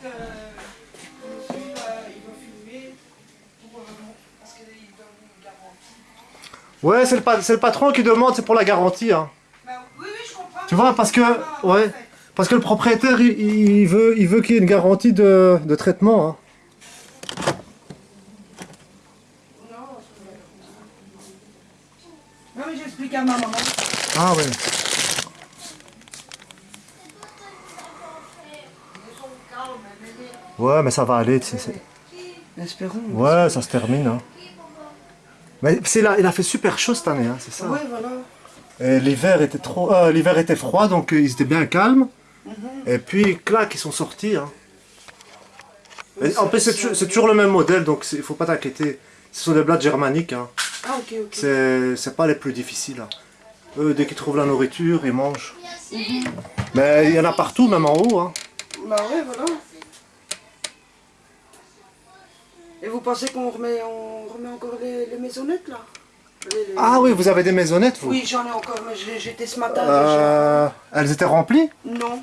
fait, euh, il, va, il va filmer pour, parce qu'il donne une garantie. Ouais, c'est le, le, patron qui demande, c'est pour la garantie. Hein. Bah, oui, oui, je comprends. Tu vois, parce que, pas, ouais, parce que le propriétaire, il, il veut qu'il veut qu y ait une garantie de, de traitement. Hein. Non, mais j'explique à ma maman. Ah ouais. Ouais, mais ça va aller. tu sais, c'est- Espérons. Ouais, ça se termine. Hein. Mais c'est là, il a fait super chaud cette année, hein, c'est ça. Ouais, voilà. Et L'hiver était trop, euh, l'hiver était froid, donc euh, ils étaient bien calmes. Et puis, clac, ils sont sortis. Hein. En plus, c'est toujours, le même modèle, donc il faut pas t'inquiéter. Ce sont des blattes germaniques. Hein. Ah, ok, ok. C'est pas les plus difficiles. Eux, dès qu'ils trouvent la nourriture, ils mangent. Mais il y en a partout, même en haut. Bah ouais, voilà. Et vous pensez qu'on remet, on remet encore les, les maisonnettes là Les- les- Ah oui, vous avez des maisonnettes, vous Oui, j'en ai encore, mais j'étais ce matin Euh, Elles étaient remplies déjà. Non.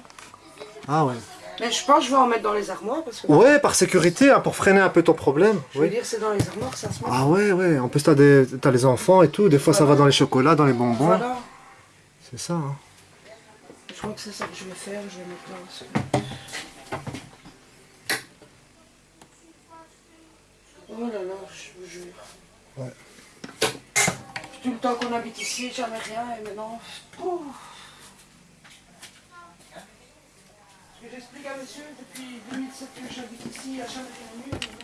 Ah ouais. Mais je pense que je vais en mettre dans les armoires parce que. Ouais, par sécurité, hein, pour freiner un peu ton problème. Je veux Oui. dire, c'est dans les armoires que ça se met. Ah ouais, ouais. En plus, t'as des- t'as les enfants et tout. Des fois, ça va dans les chocolats, dans les bonbons. Voilà. C'est ça. Hein. Je crois que c'est ça que je vais faire. Je vais mettre là aussi. Oh là là, je vous jure. Ouais. Tout le temps qu'on habite ici, jamais rien et maintenant. Parce que j'explique à monsieur depuis 2007 que j'habite ici, il n'y a jamais rien eu.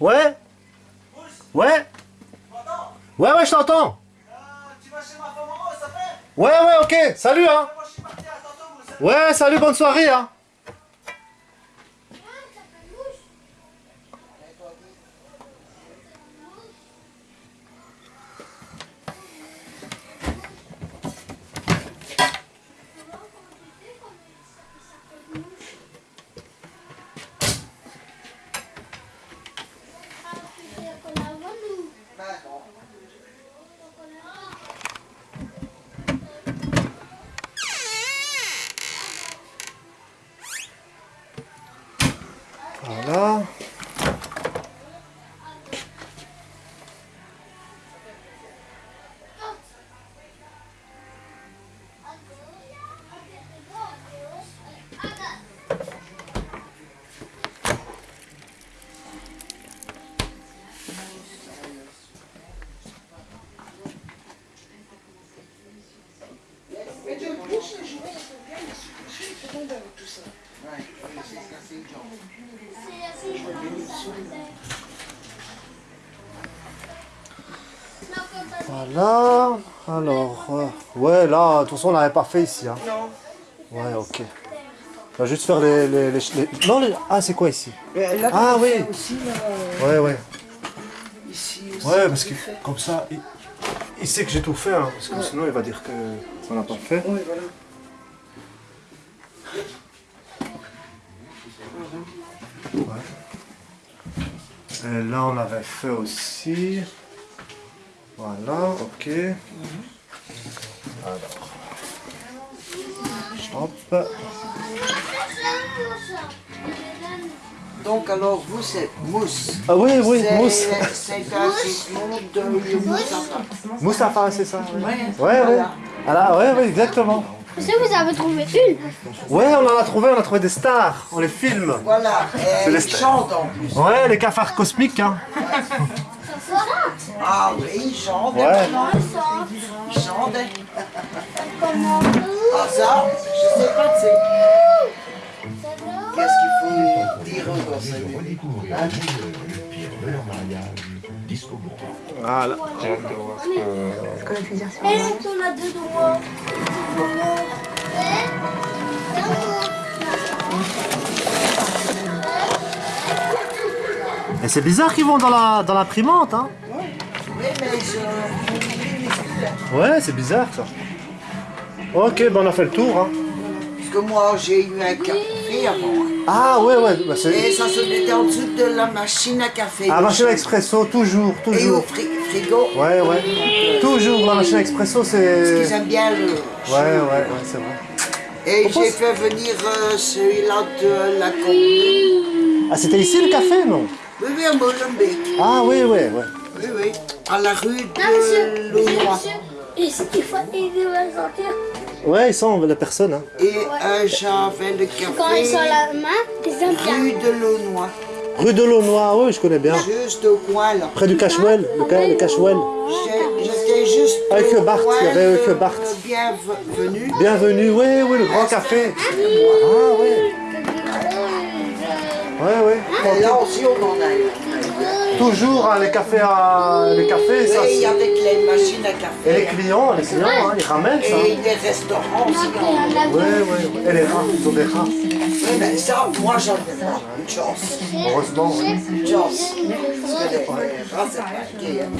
Ouais Ouais Ouais, ouais, je t'entends Ouais, ouais, ok. Salut, hein. Ouais, salut, bonne soirée, hein Voilà. Alors, euh, ouais, là, de toute façon, on l'avait pas fait ici, hein. Non. Ouais, ok. On va juste faire les... les, les, les- Non, les... Ah, c'est quoi ici? Mais là, Ah, oui. fait Aussi, là, euh, Ouais, ouais. ici aussi. Ouais, parce que fait. comme ça, il, il sait que j'ai tout fait, hein, parce que sinon il va dire que on n'a pas fait. Oui, voilà. Et là, on avait fait aussi. Voilà, ok. Alors. Hop. Donc alors vous c'est mousse. Ah oui, oui, mousse. C'est un surnom de Moustapha. Moustapha, c'est ça. oui. Ouais, Ouais, voilà. Ah là, ouais, ouais, exactement. Est-ce que vous avez trouvé une Ouais, on en a trouvé, on a trouvé des stars. On les filme. Voilà, C'est et les il stars. chante en plus. Ouais, les cafards cosmiques, hein. Ah oui, il chante Ouais. maintenant. Il chante. Ah ça, je sais pas, c'est... Qu'est-ce qu'il faut dire encore ça Voilà. Et on a deux doigts. Et c'est bizarre qu'ils vont dans la dans l'imprimante, hein. Ouais. c'est bizarre ça. Ok, ben on a fait le tour. Hein. Parce que moi, j'ai eu un café avant. Ah ouais, ouais, bah, Et c'est... ça se mettait en dessous de la machine à café. Ah, machine à expresso, toujours, Et au toujours. fri- frigo. Ouais, ouais. Toujours, la machine à expresso, Parce qu'ils c'est... aiment bien le... Ouais, ouais, ouais, c'est vrai. Et j'ai c'est- fait venir euh, celui-là de la commune. Ah, c'était ici le café, non? Oui, oui, à Molenbeek. Ah oui, ouais, ouais. Oui, oui. À la rue de. Monsieur. Et c'est qu'il faut aider à sortir. Ouais, ils sont la personne. Hein. Et euh, j'avais le Quand ils sont café la main, ils. Ah. rue de Launois. Rue de l'Aunois, oui, je connais bien. Juste au coin, là. Près du Cashwell, le, ca- le Cashwell. J'étais juste Avec au Bart, coin il y avait avec de- Bart. Bienvenue. Bienvenue, oui, oui, le grand café. Ah ouais, ouais, ouais. Et là aussi, on en a eu. Toujours hein, les cafés à... les cafés, ça. Oui, c'est- avec les machines à Et café. les clients, les clients, hein, ils ramènent ça. Et les restaurants aussi. Ouais, ouais, ouais. Et les rats, ils ont des rats. Oui, mais ça, moi, j'en ai pas. Une chance. Heureusement, oui. Une chance. Parce que les rats, c'est pas gay, hein.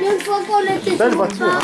Une fois qu'on était Belle voiture, hein.